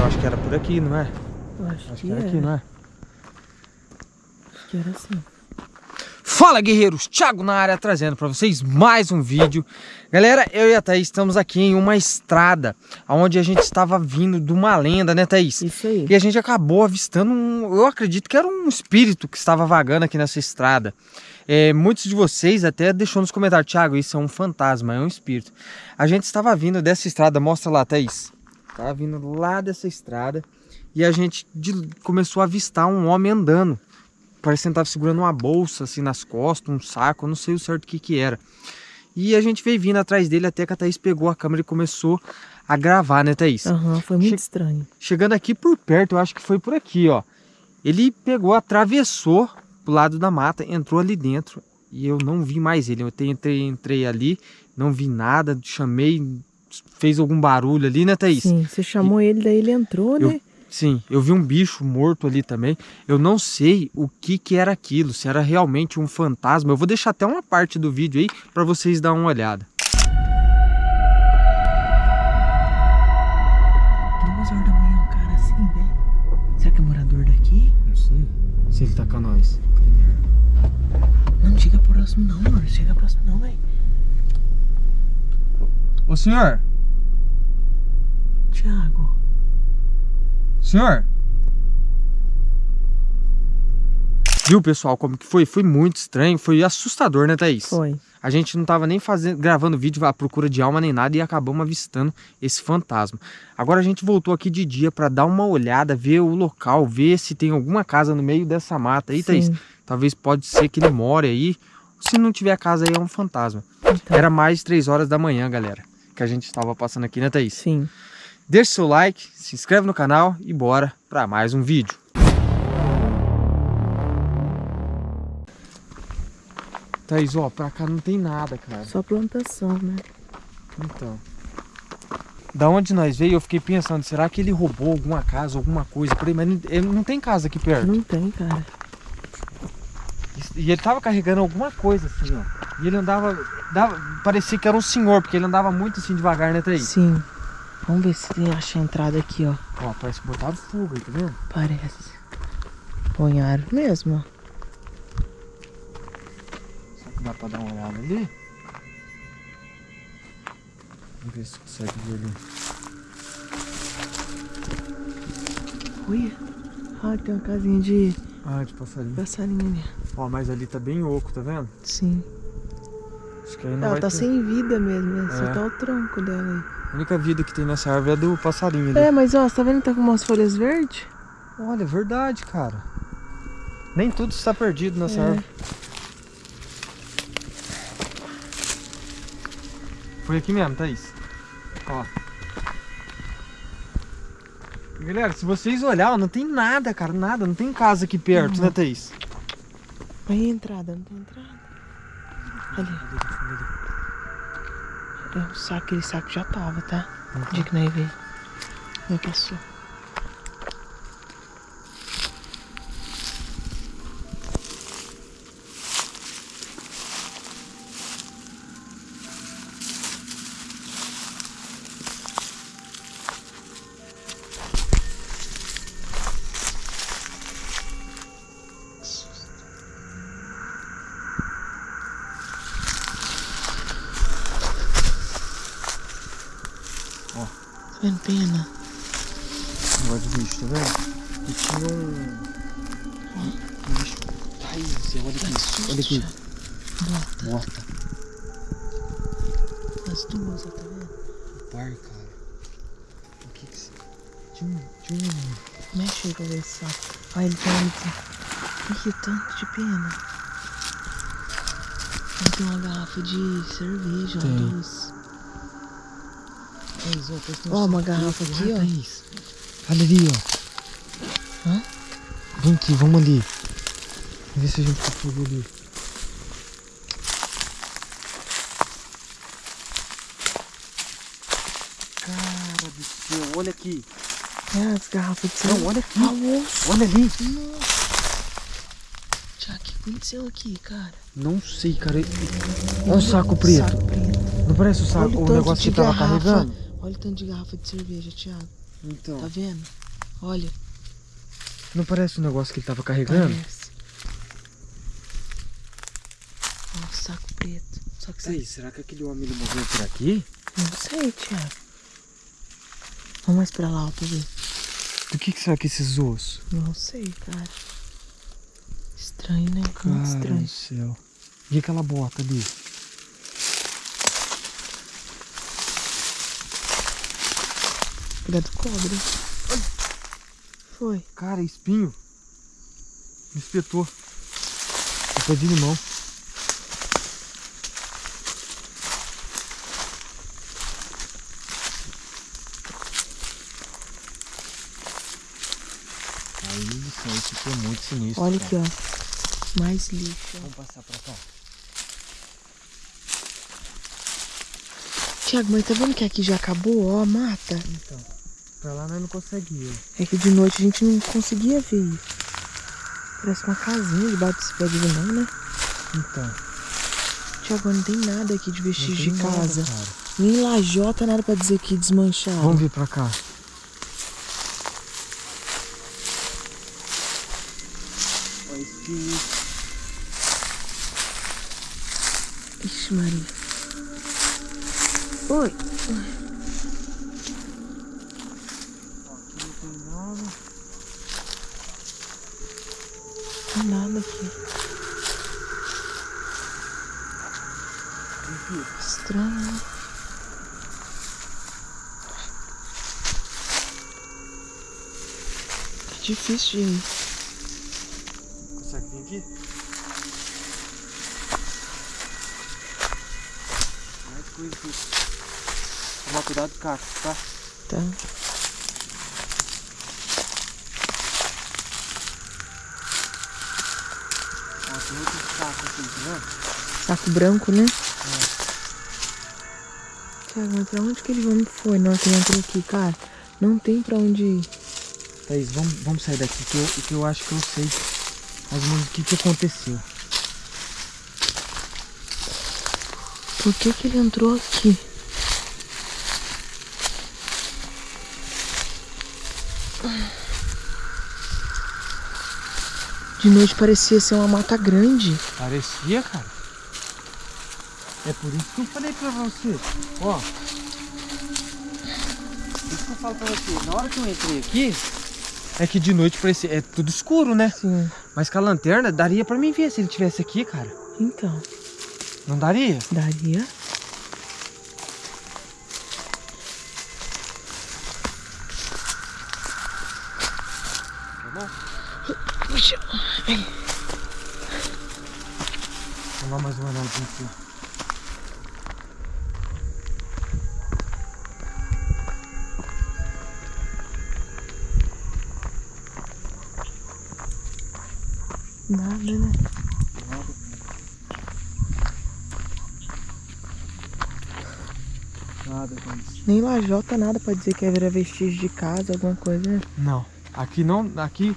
eu acho que era por aqui, não é? Eu acho, Acho que, que era era. aqui, não é? Acho que era assim. Fala guerreiros, Thiago na área trazendo para vocês mais um vídeo. Galera, eu e a Thaís estamos aqui em uma estrada onde a gente estava vindo de uma lenda, né Thaís? Isso aí. E a gente acabou avistando um, eu acredito que era um espírito que estava vagando aqui nessa estrada. É, muitos de vocês até deixou nos comentários, Thiago, isso é um fantasma, é um espírito. A gente estava vindo dessa estrada, mostra lá, Thaís. Estava vindo lá dessa estrada e a gente de- começou a avistar um homem andando. Parecendo que estava segurando uma bolsa assim nas costas, um saco, eu não sei o certo o que que era. E a gente veio vindo atrás dele até que a Thaís pegou a câmera e começou a gravar, né, Thaís? Aham, foi muito Che- estranho. Chegando aqui por perto, eu acho que foi por aqui, ó. Ele pegou, atravessou pro lado da mata, entrou ali dentro e eu não vi mais ele. Eu entrei, entrei ali, não vi nada, chamei, fez algum barulho ali, né, Thaís? Sim, você chamou ele, daí ele entrou, Eu- né? Sim, eu vi um bicho morto ali também. Eu não sei o que que era aquilo, se era realmente um fantasma. Eu vou deixar até uma parte do vídeo aí para vocês dar uma olhada. Duas horas da manhã, o cara assim, velho. Será que é morador daqui? Não sei se ele tá com nós. Não, não chega próximo não, amor. Chega próximo não, velho. Ô senhor, Thiago. senhor. Viu, pessoal, como que foi? Foi muito estranho, foi assustador, né, Thaís? Foi. A gente não tava nem fazendo, gravando vídeo à procura de alma nem nada e acabamos avistando esse fantasma. Agora a gente voltou aqui de dia para dar uma olhada, ver o local, ver se tem alguma casa no meio dessa mata aí, Thaís. Sim. Talvez pode ser que ele more aí. Se não tiver casa aí, é um fantasma. Então, Era mais 3 horas da manhã, galera, que a gente estava passando aqui, né, Thaís? Sim. Deixe seu like, se inscreve no canal e bora para mais um vídeo. Thaís, ó, pra cá não tem nada, cara. Só plantação, né? Então. Da onde nós veio, eu fiquei pensando, será que ele roubou alguma casa, alguma coisa por aí? Mas não, ele não tem casa aqui perto. Não tem, cara. E ele tava carregando alguma coisa assim, ó. E ele andava, dava, parecia que era um senhor, porque ele andava muito assim devagar, né, Thaís? Sim. Vamos ver se tem acha a entrada aqui, ó. Ó, parece que botaram fogo aí, tá vendo? Parece. Ponharam mesmo, ó. Será que dá pra dar uma olhada ali? Vamos ver se consegue ver ali. Olha. Ah, tem uma casinha de Ah, de passarinho. passarinho ali. Ó, mas ali tá bem oco, tá vendo? Sim. Que aí não Ela tá ter... sem vida mesmo, né? Só É. tá o tronco dela A única vida que tem nessa árvore é do passarinho ali. aí. É, mas ó, você tá vendo que tá com umas folhas verdes? Olha, é verdade, cara. Nem tudo está perdido nessa É. árvore. Foi aqui mesmo, Thaís. Ó. Galera, se vocês olharem, não tem nada, cara, nada. Não tem casa aqui perto, Uhum. né, Thaís? Aí a entrada, não tem entrada. Ali. É um saco, aquele saco já tava, tá? O dia que nós veio. Não passou. Pena? Negócio de bicho, tá vendo? E tinha um. Um bicho. Thaís, olha aqui. Olha aqui. Bota. Bota. As duas, tá vendo? Par, cara. O que que se. Tinha um. Tinha um. Mexe aí pra ver esse saco. Olha, ele tem ali. Ih, tanto de pena. Tem uma garrafa de cerveja, duas. Thaís, ó, um uma garrafa aqui, lá, ó. Thaís. Olha ali, ó. Hã? Vem aqui, vamos ali. Vamos ver se a gente consegue ali. Cara do céu, olha aqui. É, as garrafas de cerveja. Não, olha aqui. Ah. Olha ali. Tiago, o que aconteceu aqui, cara? Não sei, cara. Olha o saco preto. Saco preto. Não parece o, saco, Olha o tanto negócio que tava garrafa. carregando? Olha o tanto de garrafa de cerveja, Thiago. Então. Tá vendo? Olha. Não parece o negócio que ele tava carregando? Parece. Ó, o saco preto. Só que Sei, será que aquele homem ele morreu por aqui? Não sei, Thiago. Vamos mais pra lá, ó, pra ver. Do que, que será que esses ossos? Não sei, cara. Estranho, né? Muito Cara estranho. do céu. E aquela bota ali? Cuidado, cobra. Foi. Cara, espinho. Me espetou. É pé de limão. Aí, isso ficou muito sinistro. Olha cara. aqui, ó. Mais lixo. Vamos passar pra cá. Tiago, mas tá vendo que aqui já acabou, ó, mata? Então, pra lá nós não conseguimos. É que de noite a gente não conseguia ver isso. Parece uma casinha debaixo desse pé de limão, né? Então, Tiago, não tem nada aqui de vestígio de nada, casa. cara. Nem lajota, nada pra dizer que desmancharam. Vamos vir pra cá. Olha esse Ixi, Maria. Oi. Aqui não tem nada. Não tem nada aqui. Estranho, né? É difícil de ir. Consegue vir aqui? Mais coisa aqui. Tomar cuidado com o caco, tá? Tá. Outro caco aqui, tá vendo? Saco branco, né? Tiago, mas pra onde que ele homem foi na hora que ele entrou aqui, cara? Não tem pra onde ir. Thaís, vamos, vamos sair daqui que eu, que eu acho que eu sei mais ou menos o que, que aconteceu. Por que que ele entrou aqui? De noite parecia ser uma mata grande. Parecia, cara. É por isso que eu falei pra você. Ó. Isso que eu falo pra você. Na hora que eu entrei aqui, é que de noite parecia. É tudo escuro, né? Sim. Mas com a lanterna daria pra mim ver se ele tivesse aqui, cara. Então, Não daria? daria. Tá bom? Puxa. Ai. Vamos lá mais uma olhadinha aqui. Nada, né? Nada com isso. Nem lajota, nada pra dizer que era vestígio de casa, alguma coisa, né? Não. Aqui não. Aqui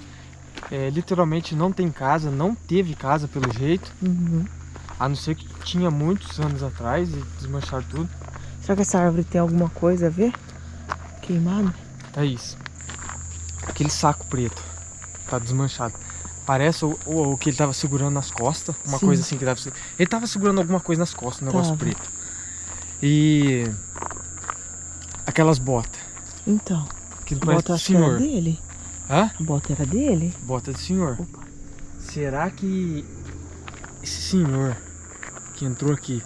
é, literalmente não tem casa, não teve casa pelo jeito. Uhum. A não ser que tinha muitos anos atrás e desmancharam tudo. Será que essa árvore tem alguma coisa a ver? Queimada? É isso. Aquele saco preto. Tá desmanchado. Parece o, o, o que ele tava segurando nas costas. Uma Sim. coisa assim que tava. Ele tava segurando alguma coisa nas costas, um negócio Tava. preto. E. Aquelas botas. Então, Que parece bota era senhor. dele. Hã? A bota era dele? Bota do senhor. Opa. Será que esse senhor que entrou aqui,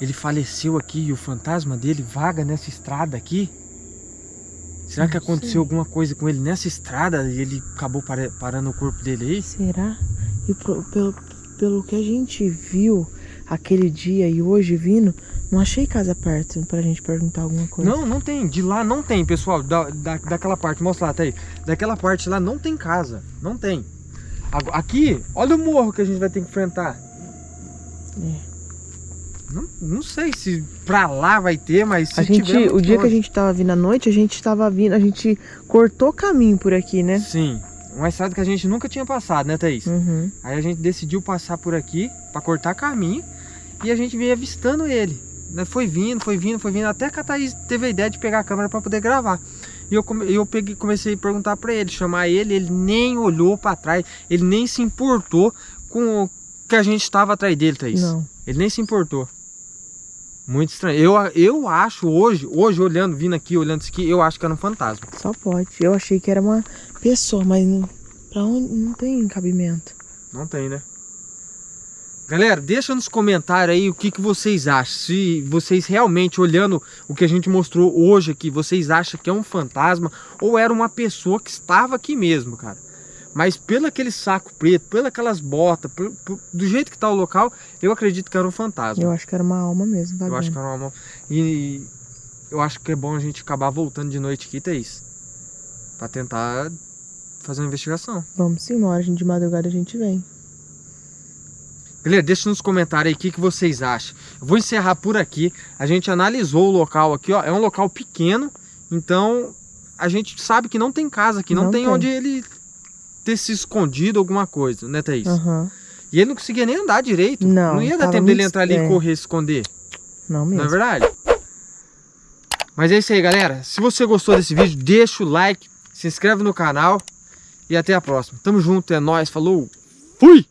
ele faleceu aqui e o fantasma dele vaga nessa estrada aqui? Será que aconteceu sei. alguma coisa com ele nessa estrada e ele acabou parando o corpo dele aí? Será? E pro- pelo, pelo que a gente viu aquele dia e hoje vindo, não achei casa perto pra gente perguntar alguma coisa. Não, não tem. De lá não tem, pessoal. Da, da, daquela parte, mostra lá, tá aí. Daquela parte lá não tem casa. Não tem. Aqui, olha o morro que a gente vai ter que enfrentar. É. Não, não sei se pra lá vai ter, mas se A gente, tiver, é o dia que a longe. gente tava vindo à noite, a gente tava vindo, a gente cortou caminho por aqui, né? Sim. Uma estrada que a gente nunca tinha passado, né, Thaís? Uhum. Aí a gente decidiu passar por aqui pra cortar caminho e a gente veio avistando ele. Né? Foi vindo, foi vindo, foi vindo, até que a Thaís teve a ideia de pegar a câmera pra poder gravar. E eu, come, eu peguei, comecei a perguntar pra ele, chamar ele, ele nem olhou pra trás, ele nem se importou com o que a gente estava atrás dele, Thaís. Não. Ele nem se importou. Muito estranho. Eu, eu acho hoje, hoje olhando, vindo aqui, olhando isso aqui, eu acho que era um fantasma. Só pode. Eu achei que era uma pessoa, mas não, pra onde não tem cabimento. Não tem, né? Galera, deixa nos comentários aí o que, que vocês acham. Se vocês realmente, olhando o que a gente mostrou hoje aqui, vocês acham que é um fantasma ou era uma pessoa que estava aqui mesmo, cara. Mas pelo aquele saco preto, pelas aquelas botas, por, por, do jeito que tá o local, eu acredito que era um fantasma. Eu acho que era uma alma mesmo, vagando. Eu acho que era uma alma. E eu acho que é bom a gente acabar voltando de noite aqui, Thaís. Pra tentar fazer uma investigação. Vamos sim, uma hora de madrugada a gente vem. Galera, deixa nos comentários aí o que, que vocês acham. Eu vou encerrar por aqui. A gente analisou o local aqui, ó. É um local pequeno, então a gente sabe que não tem casa aqui, não, Não tem, tem. onde ele ter se escondido alguma coisa, né, Thaís? Aham. E ele não conseguia nem andar direito. Não, Não ia dar tempo dele entrar ali e correr, esconder. Não Não é mesmo. verdade? Mas é isso aí, galera. Se você gostou desse vídeo, deixa o like, se inscreve no canal e até a próxima. Tamo junto, é nóis, falou, fui!